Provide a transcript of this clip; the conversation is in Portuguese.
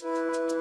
Música